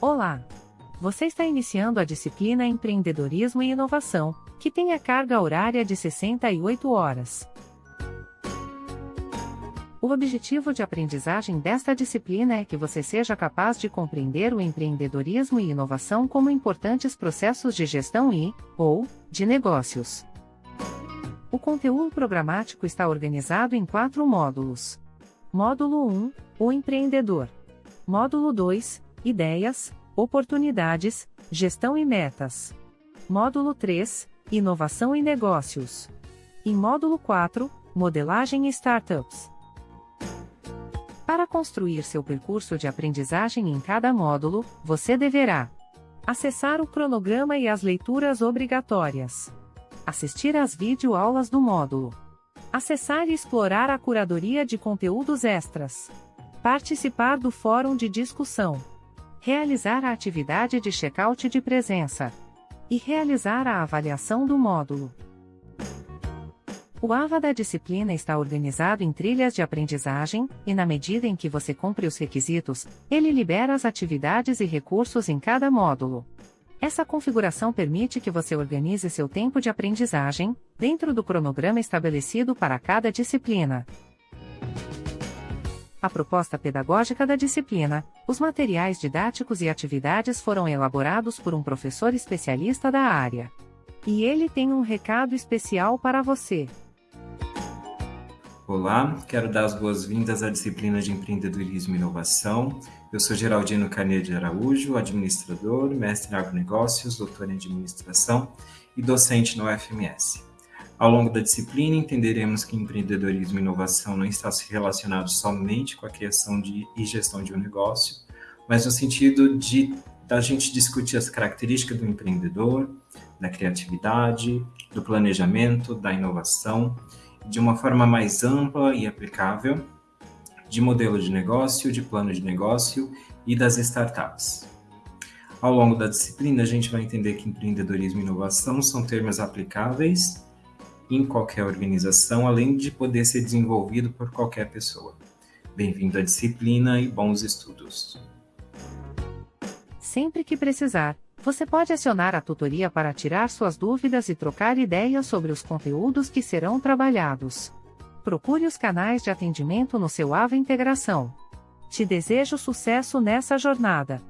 Olá! Você está iniciando a disciplina Empreendedorismo e Inovação, que tem a carga horária de 68 horas. O objetivo de aprendizagem desta disciplina é que você seja capaz de compreender o empreendedorismo e inovação como importantes processos de gestão e, ou, de negócios. O conteúdo programático está organizado em quatro módulos. Módulo 1 O empreendedor. Módulo 2 Ideias, oportunidades, gestão e metas. Módulo 3 Inovação e negócios. E módulo 4 Modelagem e startups. Para construir seu percurso de aprendizagem em cada módulo, você deverá acessar o cronograma e as leituras obrigatórias assistir às videoaulas do módulo, acessar e explorar a curadoria de conteúdos extras, participar do fórum de discussão, realizar a atividade de check-out de presença e realizar a avaliação do módulo. O AVA da disciplina está organizado em trilhas de aprendizagem, e na medida em que você cumpre os requisitos, ele libera as atividades e recursos em cada módulo. Essa configuração permite que você organize seu tempo de aprendizagem, dentro do cronograma estabelecido para cada disciplina. A proposta pedagógica da disciplina, os materiais didáticos e atividades foram elaborados por um professor especialista da área. E ele tem um recado especial para você. Olá, quero dar as boas-vindas à disciplina de empreendedorismo e inovação. Eu sou Geraldino Carneiro de Araújo, administrador, mestre em agronegócios, doutor em administração e docente no UFMS. Ao longo da disciplina, entenderemos que empreendedorismo e inovação não está relacionado somente com a criação de, e gestão de um negócio, mas no sentido de da gente discutir as características do empreendedor, da criatividade, do planejamento, da inovação de uma forma mais ampla e aplicável, de modelo de negócio, de plano de negócio e das startups. Ao longo da disciplina, a gente vai entender que empreendedorismo e inovação são termos aplicáveis em qualquer organização, além de poder ser desenvolvido por qualquer pessoa. Bem-vindo à disciplina e bons estudos. Sempre que precisar, você pode acionar a tutoria para tirar suas dúvidas e trocar ideias sobre os conteúdos que serão trabalhados. Procure os canais de atendimento no seu AVA Integração. Te desejo sucesso nessa jornada.